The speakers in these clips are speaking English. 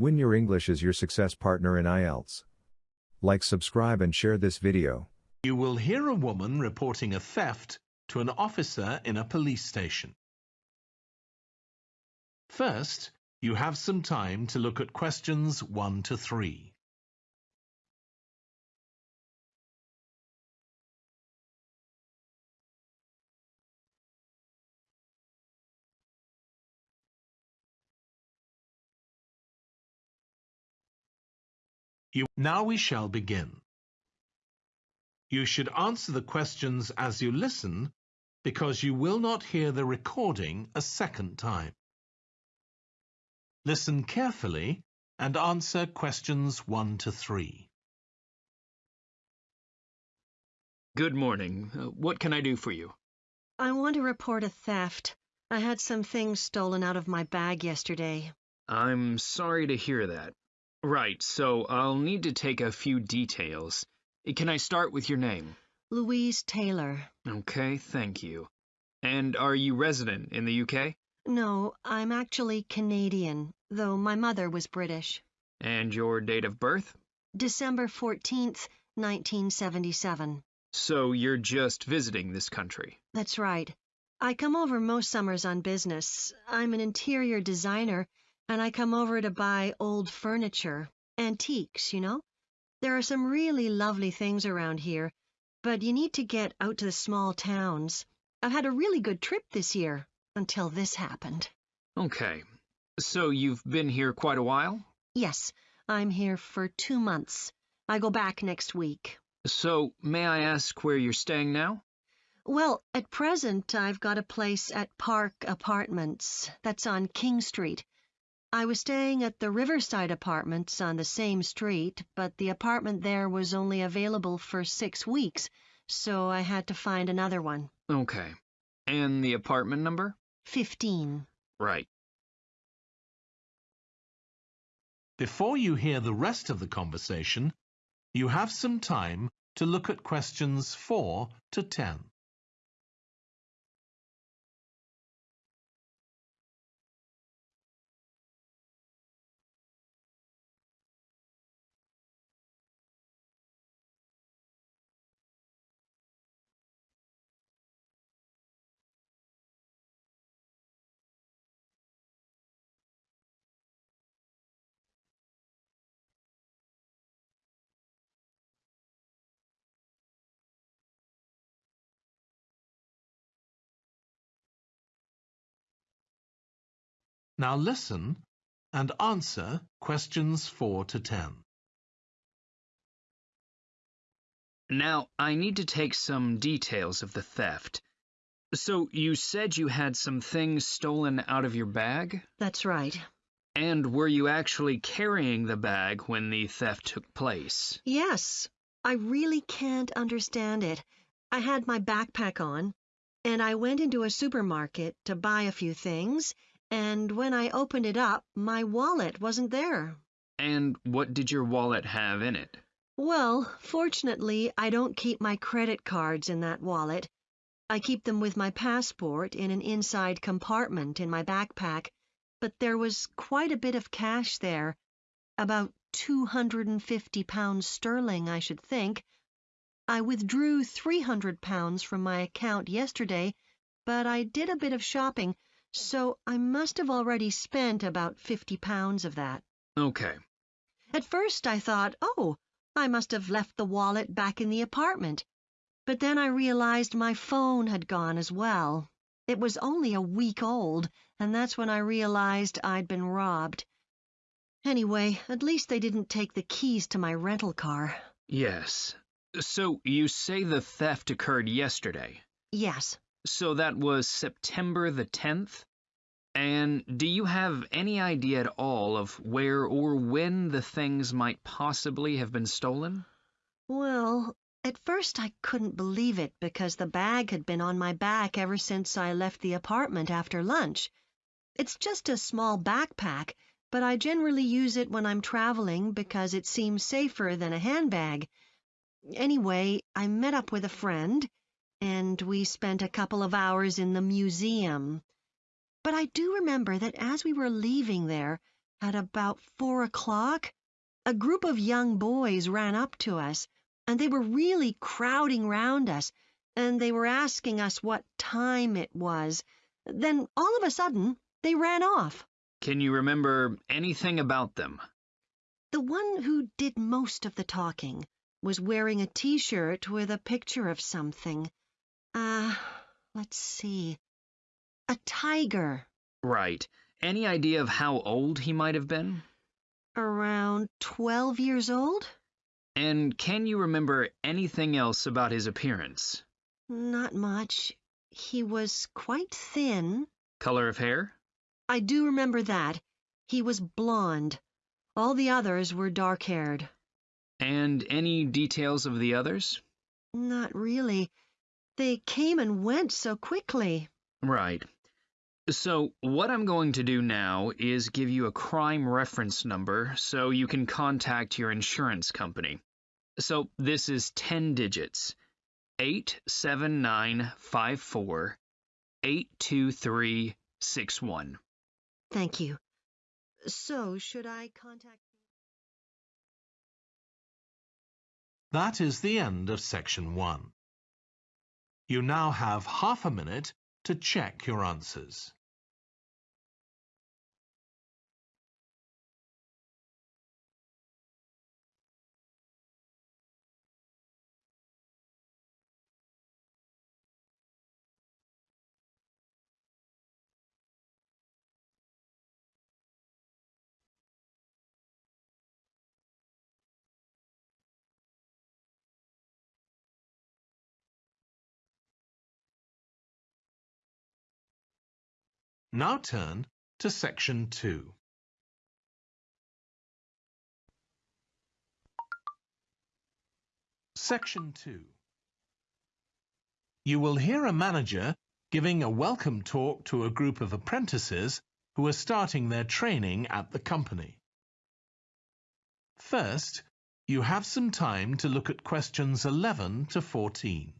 Win your English as your success partner in IELTS. Like, subscribe, and share this video. You will hear a woman reporting a theft to an officer in a police station. First, you have some time to look at questions 1 to 3. You, now we shall begin. You should answer the questions as you listen because you will not hear the recording a second time. Listen carefully and answer questions 1 to 3. Good morning. Uh, what can I do for you? I want to report a theft. I had some things stolen out of my bag yesterday. I'm sorry to hear that. Right, so I'll need to take a few details. Eh, can I start with your name? Louise Taylor. Okay, thank you. And are you resident in the UK? No, I'm actually Canadian, though my mother was British. And your date of birth? December 14th, 1977. So you're just visiting this country? That's right. I come over most summers on business. I'm an interior designer and I come over to buy old furniture, antiques, you know? There are some really lovely things around here, but you need to get out to the small towns. I've had a really good trip this year, until this happened. Okay. So you've been here quite a while? Yes, I'm here for two months. I go back next week. So, may I ask where you're staying now? Well, at present, I've got a place at Park Apartments. That's on King Street. I was staying at the Riverside Apartments on the same street, but the apartment there was only available for six weeks, so I had to find another one. Okay. And the apartment number? Fifteen. Right. Before you hear the rest of the conversation, you have some time to look at questions 4 to 10. Now listen and answer questions 4 to 10. Now, I need to take some details of the theft. So, you said you had some things stolen out of your bag? That's right. And were you actually carrying the bag when the theft took place? Yes. I really can't understand it. I had my backpack on, and I went into a supermarket to buy a few things, and when I opened it up, my wallet wasn't there. And what did your wallet have in it? Well, fortunately, I don't keep my credit cards in that wallet. I keep them with my passport in an inside compartment in my backpack, but there was quite a bit of cash there, about 250 pounds sterling, I should think. I withdrew 300 pounds from my account yesterday, but I did a bit of shopping, so I must have already spent about fifty pounds of that. Okay. At first I thought, oh, I must have left the wallet back in the apartment. But then I realized my phone had gone as well. It was only a week old, and that's when I realized I'd been robbed. Anyway, at least they didn't take the keys to my rental car. Yes. So you say the theft occurred yesterday? Yes. So that was September the 10th? And do you have any idea at all of where or when the things might possibly have been stolen? Well, at first I couldn't believe it because the bag had been on my back ever since I left the apartment after lunch. It's just a small backpack, but I generally use it when I'm traveling because it seems safer than a handbag. Anyway, I met up with a friend and we spent a couple of hours in the museum. But I do remember that as we were leaving there, At about four o'clock, a group of young boys ran up to us, and they were really crowding round us, and they were asking us what time it was. Then, all of a sudden, they ran off. Can you remember anything about them? The one who did most of the talking was wearing a t-shirt with a picture of something. Uh, let's see. A tiger. Right. Any idea of how old he might have been? Around 12 years old? And can you remember anything else about his appearance? Not much. He was quite thin. Color of hair? I do remember that. He was blond. All the others were dark-haired. And any details of the others? Not really. They came and went so quickly. Right. So, what I'm going to do now is give you a crime reference number so you can contact your insurance company. So, this is 10 digits 87954 82361. Thank you. So, should I contact... That is the end of section one. You now have half a minute to check your answers. Now turn to section 2. Section 2. You will hear a manager giving a welcome talk to a group of apprentices who are starting their training at the company. First, you have some time to look at questions 11 to 14.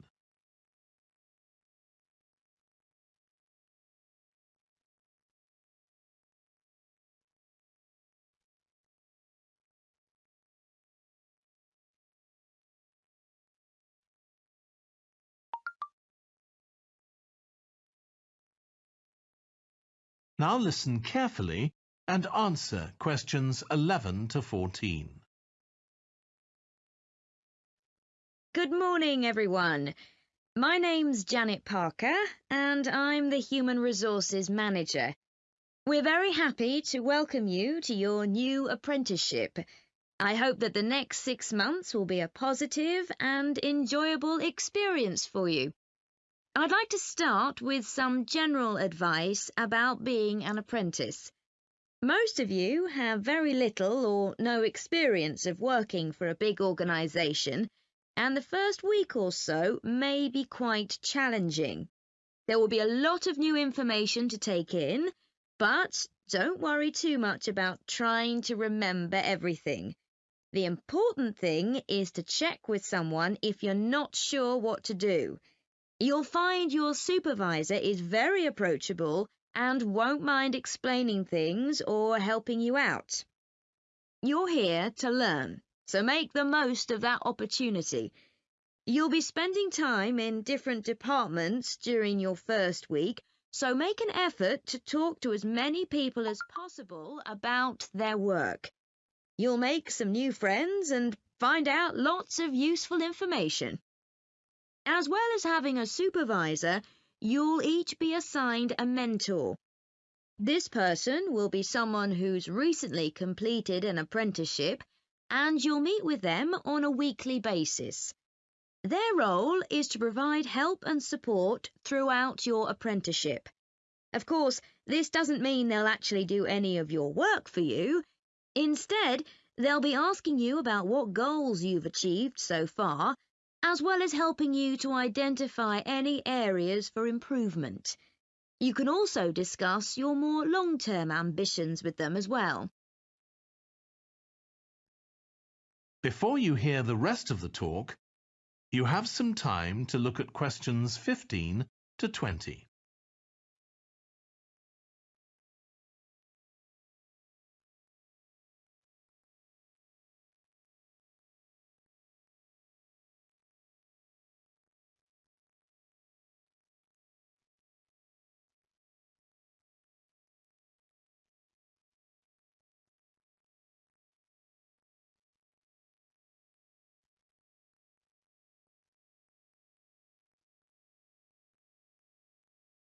Now listen carefully and answer questions 11 to 14. Good morning, everyone. My name's Janet Parker, and I'm the Human Resources Manager. We're very happy to welcome you to your new apprenticeship. I hope that the next six months will be a positive and enjoyable experience for you. I'd like to start with some general advice about being an apprentice. Most of you have very little or no experience of working for a big organisation, and the first week or so may be quite challenging. There will be a lot of new information to take in, but don't worry too much about trying to remember everything. The important thing is to check with someone if you're not sure what to do. You'll find your supervisor is very approachable and won't mind explaining things or helping you out. You're here to learn, so make the most of that opportunity. You'll be spending time in different departments during your first week, so make an effort to talk to as many people as possible about their work. You'll make some new friends and find out lots of useful information. As well as having a supervisor, you'll each be assigned a mentor. This person will be someone who's recently completed an apprenticeship, and you'll meet with them on a weekly basis. Their role is to provide help and support throughout your apprenticeship. Of course, this doesn't mean they'll actually do any of your work for you. Instead, they'll be asking you about what goals you've achieved so far as well as helping you to identify any areas for improvement. You can also discuss your more long-term ambitions with them as well. Before you hear the rest of the talk, you have some time to look at questions 15 to 20.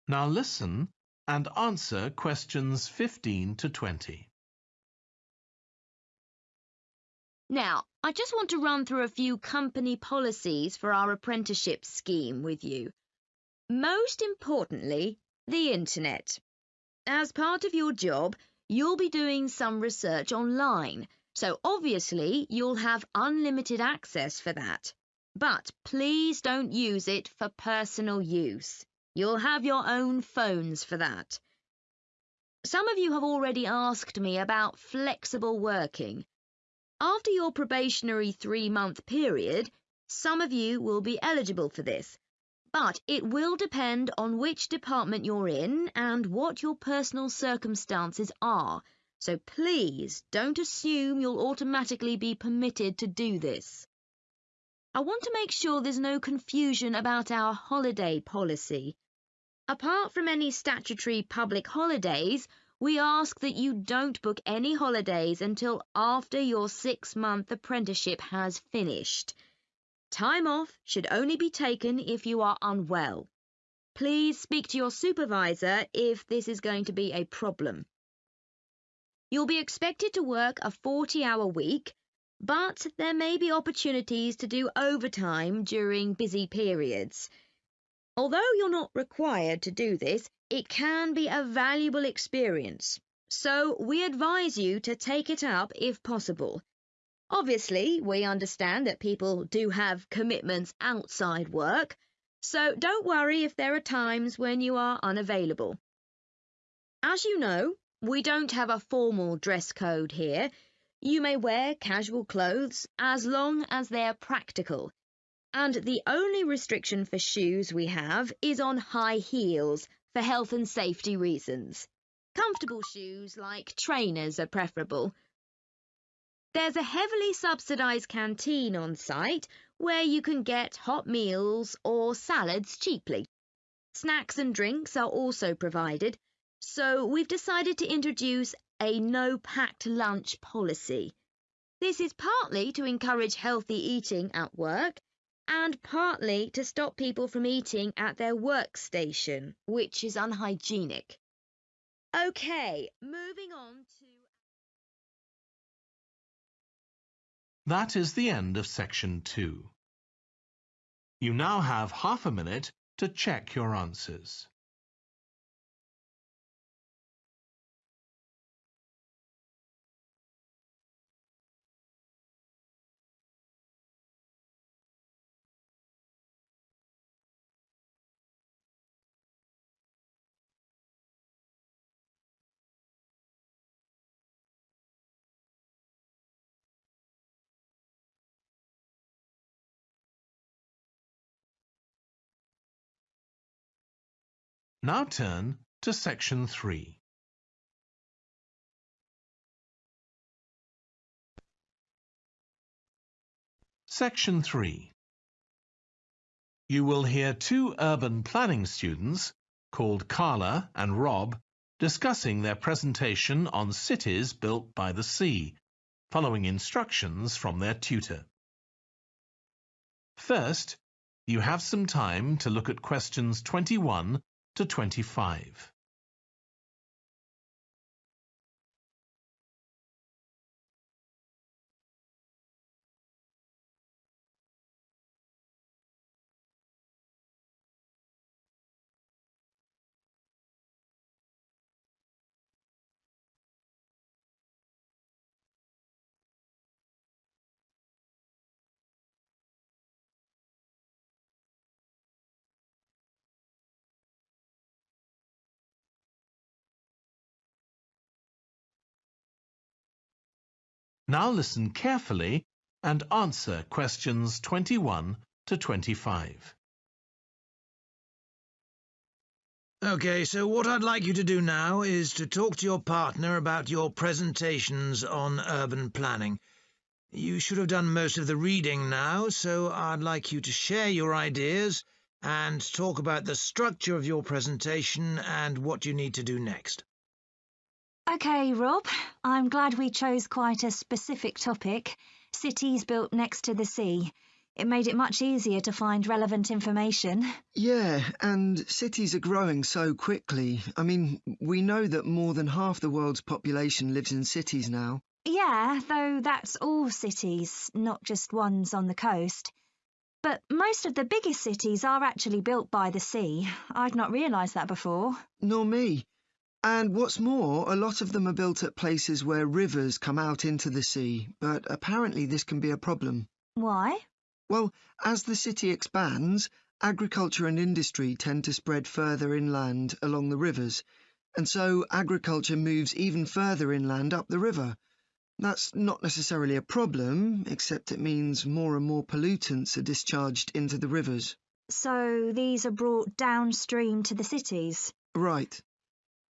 Now listen and answer questions 15 to 20. Now, I just want to run through a few company policies for our apprenticeship scheme with you. Most importantly, the internet. As part of your job, you'll be doing some research online, so obviously you'll have unlimited access for that. But please don't use it for personal use. You'll have your own phones for that. Some of you have already asked me about flexible working. After your probationary three month period, some of you will be eligible for this, but it will depend on which department you're in and what your personal circumstances are, so please don't assume you'll automatically be permitted to do this. I want to make sure there's no confusion about our holiday policy. Apart from any statutory public holidays, we ask that you don't book any holidays until after your six month apprenticeship has finished. Time off should only be taken if you are unwell. Please speak to your supervisor if this is going to be a problem. You'll be expected to work a 40 hour week, but there may be opportunities to do overtime during busy periods. Although you're not required to do this, it can be a valuable experience, so we advise you to take it up if possible. Obviously, we understand that people do have commitments outside work, so don't worry if there are times when you are unavailable. As you know, we don't have a formal dress code here. You may wear casual clothes as long as they're practical. And the only restriction for shoes we have is on high heels for health and safety reasons. Comfortable shoes like trainers are preferable. There's a heavily subsidised canteen on site where you can get hot meals or salads cheaply. Snacks and drinks are also provided, so we've decided to introduce a no packed lunch policy. This is partly to encourage healthy eating at work and partly to stop people from eating at their workstation, which is unhygienic. Okay, moving on to. That is the end of section 2. You now have half a minute to check your answers. Now turn to section 3. Section 3. You will hear two urban planning students, called Carla and Rob, discussing their presentation on cities built by the sea, following instructions from their tutor. First, you have some time to look at questions 21 to 25. Now listen carefully and answer questions 21 to 25. OK, so what I'd like you to do now is to talk to your partner about your presentations on urban planning. You should have done most of the reading now, so I'd like you to share your ideas and talk about the structure of your presentation and what you need to do next. OK, Rob, I'm glad we chose quite a specific topic cities built next to the sea. It made it much easier to find relevant information. Yeah, and cities are growing so quickly. I mean, we know that more than half the world's population lives in cities now. Yeah, though that's all cities, not just ones on the coast. But most of the biggest cities are actually built by the sea. I'd not realised that before. Nor me. And what's more, a lot of them are built at places where rivers come out into the sea, but apparently this can be a problem. Why? Well, as the city expands, agriculture and industry tend to spread further inland along the rivers, and so agriculture moves even further inland up the river. That's not necessarily a problem, except it means more and more pollutants are discharged into the rivers. So these are brought downstream to the cities? Right.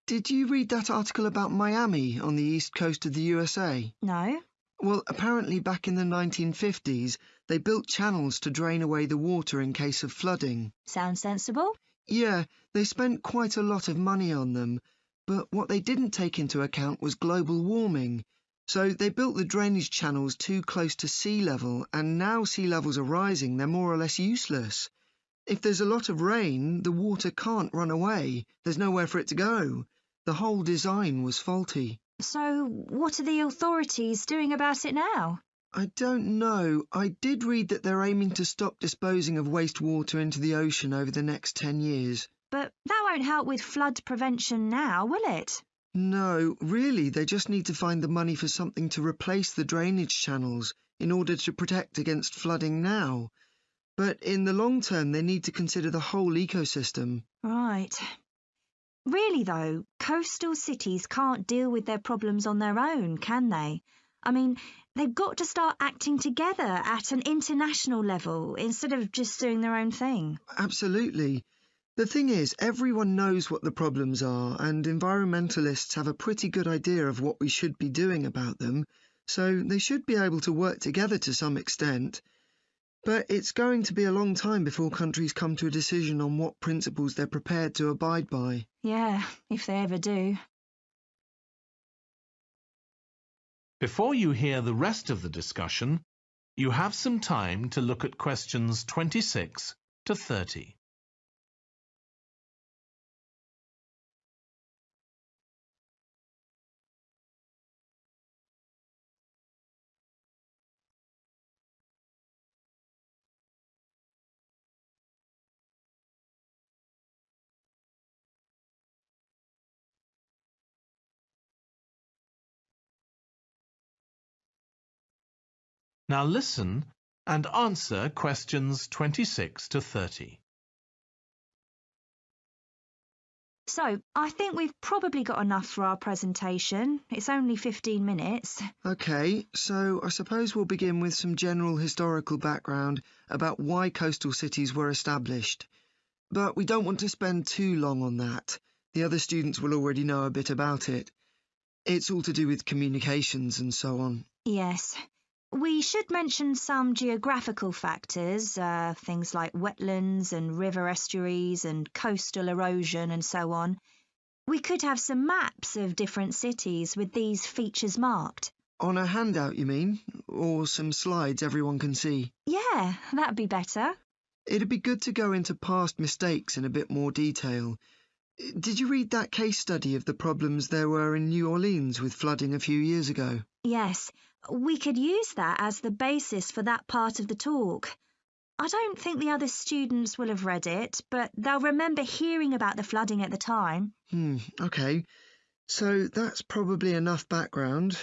Did you read that article about Miami on the east coast of the USA? No. Well, apparently back in the 1950s, they built channels to drain away the water in case of flooding. Sounds sensible. Yeah, they spent quite a lot of money on them, but what they didn't take into account was global warming. So they built the drainage channels too close to sea level, and now sea levels are rising, they're more or less useless. If there's a lot of rain, the water can't run away. There's nowhere for it to go. The whole design was faulty. So what are the authorities doing about it now? I don't know. I did read that they're aiming to stop disposing of wastewater into the ocean over the next 10 years. But that won't help with flood prevention now, will it? No, really, they just need to find the money for something to replace the drainage channels in order to protect against flooding now. But in the long term, they need to consider the whole ecosystem. Right. Really, though, coastal cities can't deal with their problems on their own, can they? I mean, they've got to start acting together at an international level instead of just doing their own thing. Absolutely. The thing is, everyone knows what the problems are, and environmentalists have a pretty good idea of what we should be doing about them, so they should be able to work together to some extent. But it's going to be a long time before countries come to a decision on what principles they're prepared to abide by. Yeah, if they ever do. Before you hear the rest of the discussion, you have some time to look at questions 26 to 30. Now listen and answer questions 26 to 30. So, I think we've probably got enough for our presentation. It's only 15 minutes. OK, so I suppose we'll begin with some general historical background about why coastal cities were established. But we don't want to spend too long on that. The other students will already know a bit about it. It's all to do with communications and so on. Yes. We should mention some geographical factors, uh, things like wetlands and river estuaries and coastal erosion and so on. We could have some maps of different cities with these features marked. On a handout, you mean? Or some slides everyone can see? Yeah, that'd be better. It'd be good to go into past mistakes in a bit more detail. Did you read that case study of the problems there were in New Orleans with flooding a few years ago? Yes, we could use that as the basis for that part of the talk. I don't think the other students will have read it, but they'll remember hearing about the flooding at the time. Hmm, OK. So that's probably enough background.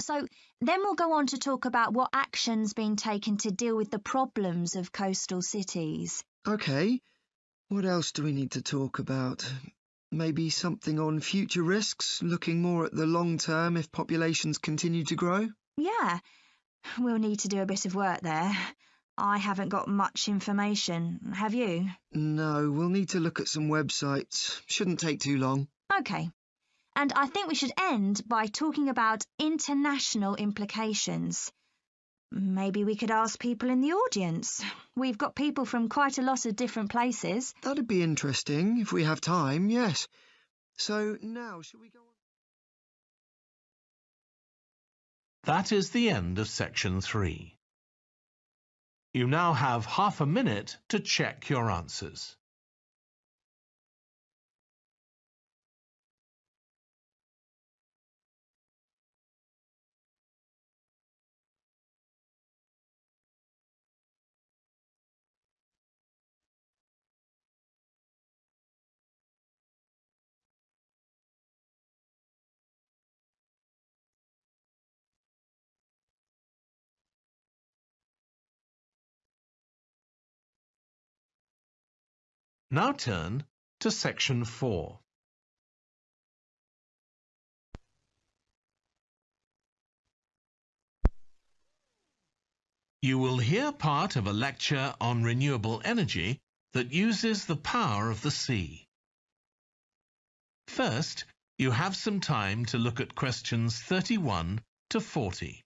So then we'll go on to talk about what action's been taken to deal with the problems of coastal cities. OK. What else do we need to talk about? Maybe something on future risks, looking more at the long term if populations continue to grow? Yeah, we'll need to do a bit of work there. I haven't got much information, have you? No, we'll need to look at some websites. Shouldn't take too long. OK. And I think we should end by talking about international implications. Maybe we could ask people in the audience. We've got people from quite a lot of different places. That'd be interesting if we have time, yes. So now, shall we go on? That is the end of section 3. You now have half a minute to check your answers. Now turn to section 4. You will hear part of a lecture on renewable energy that uses the power of the sea. First, you have some time to look at questions 31 to 40.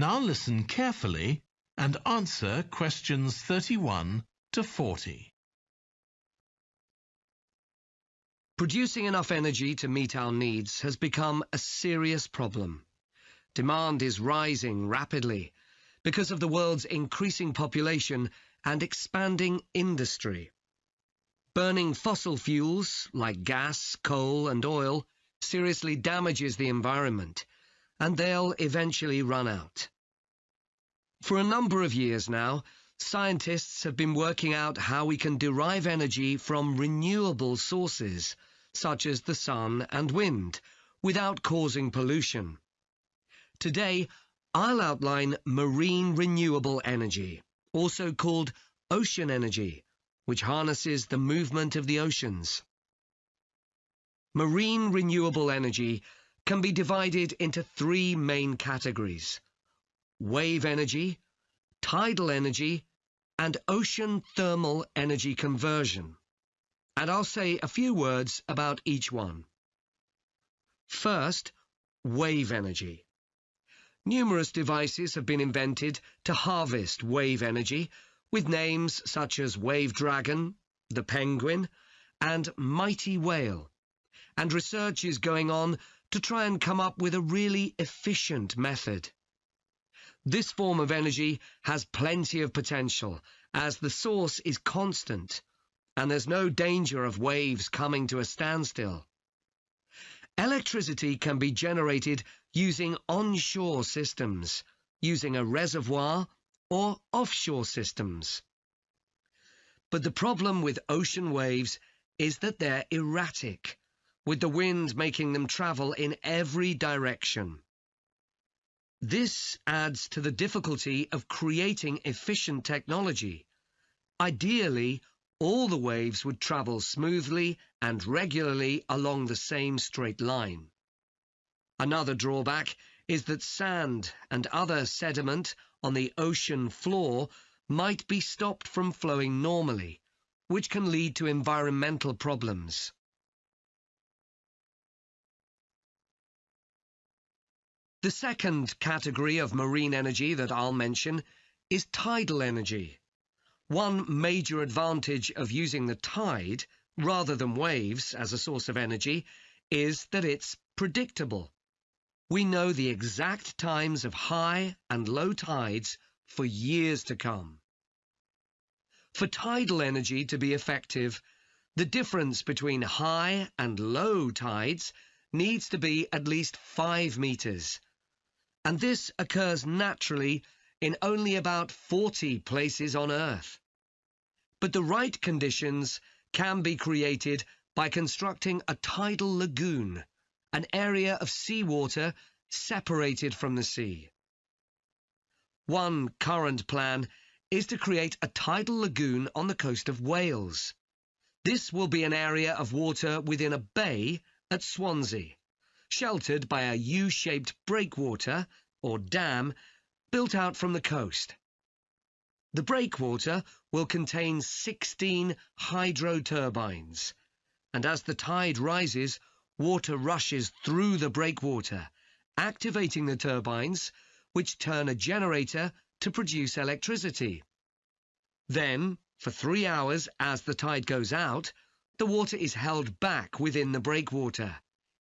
Now listen carefully and answer questions 31 to 40. Producing enough energy to meet our needs has become a serious problem. Demand is rising rapidly because of the world's increasing population and expanding industry. Burning fossil fuels like gas, coal and oil seriously damages the environment and they'll eventually run out. For a number of years now, scientists have been working out how we can derive energy from renewable sources, such as the sun and wind, without causing pollution. Today, I'll outline marine renewable energy, also called ocean energy, which harnesses the movement of the oceans. Marine renewable energy can be divided into three main categories. Wave energy, tidal energy, and ocean thermal energy conversion. And I'll say a few words about each one. First, wave energy. Numerous devices have been invented to harvest wave energy with names such as Wave Dragon, the Penguin, and Mighty Whale. And research is going on to try and come up with a really efficient method. This form of energy has plenty of potential as the source is constant and there's no danger of waves coming to a standstill. Electricity can be generated using onshore systems, using a reservoir or offshore systems. But the problem with ocean waves is that they're erratic with the wind making them travel in every direction. This adds to the difficulty of creating efficient technology. Ideally, all the waves would travel smoothly and regularly along the same straight line. Another drawback is that sand and other sediment on the ocean floor might be stopped from flowing normally, which can lead to environmental problems. The second category of marine energy that I'll mention is tidal energy. One major advantage of using the tide, rather than waves, as a source of energy, is that it's predictable. We know the exact times of high and low tides for years to come. For tidal energy to be effective, the difference between high and low tides needs to be at least 5 metres, and this occurs naturally in only about 40 places on Earth. But the right conditions can be created by constructing a tidal lagoon, an area of seawater separated from the sea. One current plan is to create a tidal lagoon on the coast of Wales. This will be an area of water within a bay at Swansea, sheltered by a U-shaped breakwater, or dam, built out from the coast. The breakwater will contain 16 hydro turbines, and as the tide rises, water rushes through the breakwater, activating the turbines, which turn a generator to produce electricity. Then, for three hours as the tide goes out, the water is held back within the breakwater,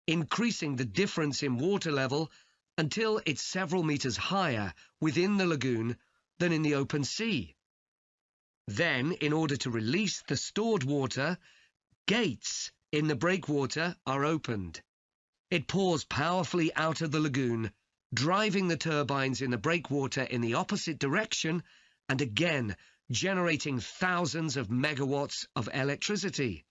increasing the difference in water level until it's several meters higher within the lagoon than in the open sea. Then, in order to release the stored water, gates in the breakwater are opened. It pours powerfully out of the lagoon, driving the turbines in the breakwater in the opposite direction and again generating thousands of megawatts of electricity.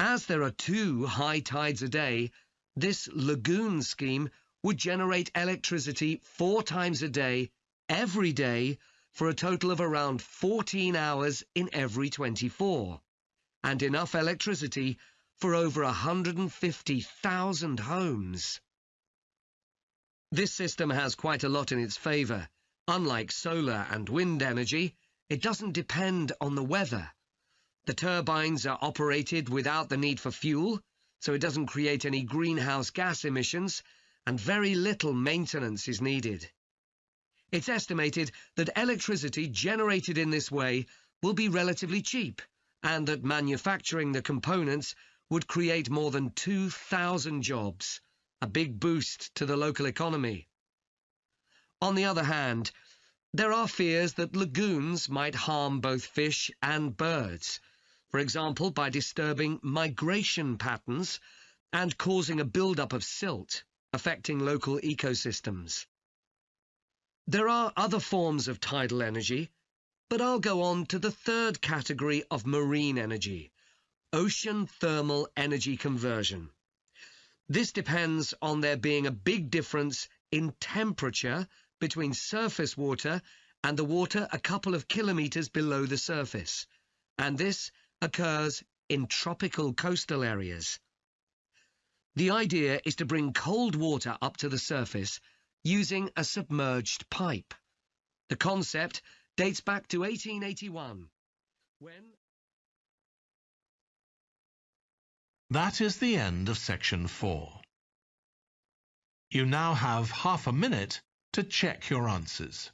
As there are two high tides a day, this lagoon scheme would generate electricity four times a day, every day, for a total of around 14 hours in every 24, and enough electricity for over 150,000 homes. This system has quite a lot in its favour. Unlike solar and wind energy, it doesn't depend on the weather. The turbines are operated without the need for fuel, so it doesn't create any greenhouse gas emissions, and very little maintenance is needed. It's estimated that electricity generated in this way will be relatively cheap, and that manufacturing the components would create more than 2,000 jobs, a big boost to the local economy. On the other hand, there are fears that lagoons might harm both fish and birds, for example by disturbing migration patterns and causing a buildup of silt, affecting local ecosystems. There are other forms of tidal energy, but I'll go on to the third category of marine energy, ocean thermal energy conversion. This depends on there being a big difference in temperature between surface water and the water a couple of kilometres below the surface, and this occurs in tropical coastal areas. The idea is to bring cold water up to the surface using a submerged pipe. The concept dates back to 1881, when... That is the end of section 4. You now have half a minute to check your answers.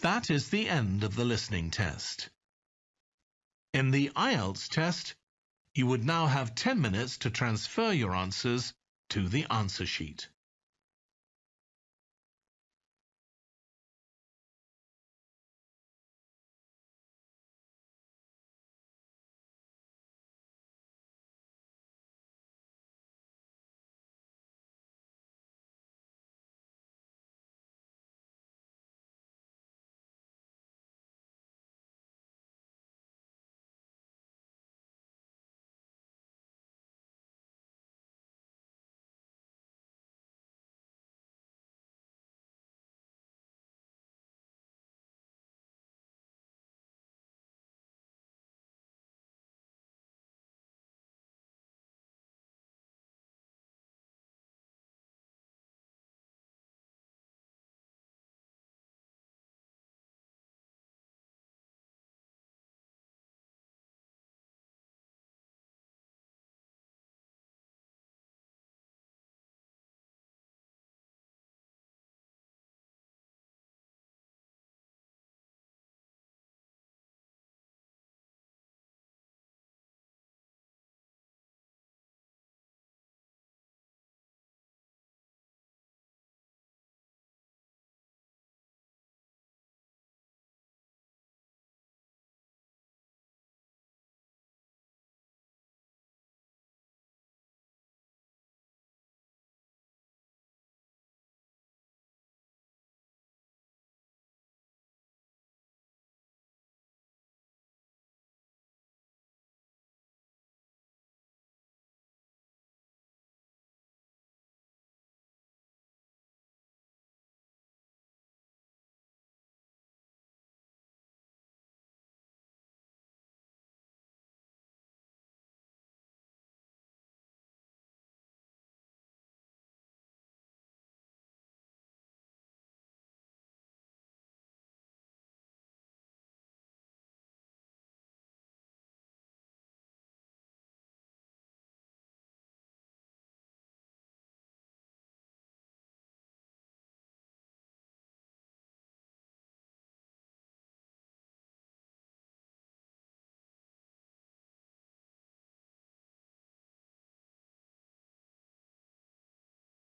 That is the end of the listening test. In the IELTS test, you would now have 10 minutes to transfer your answers to the answer sheet.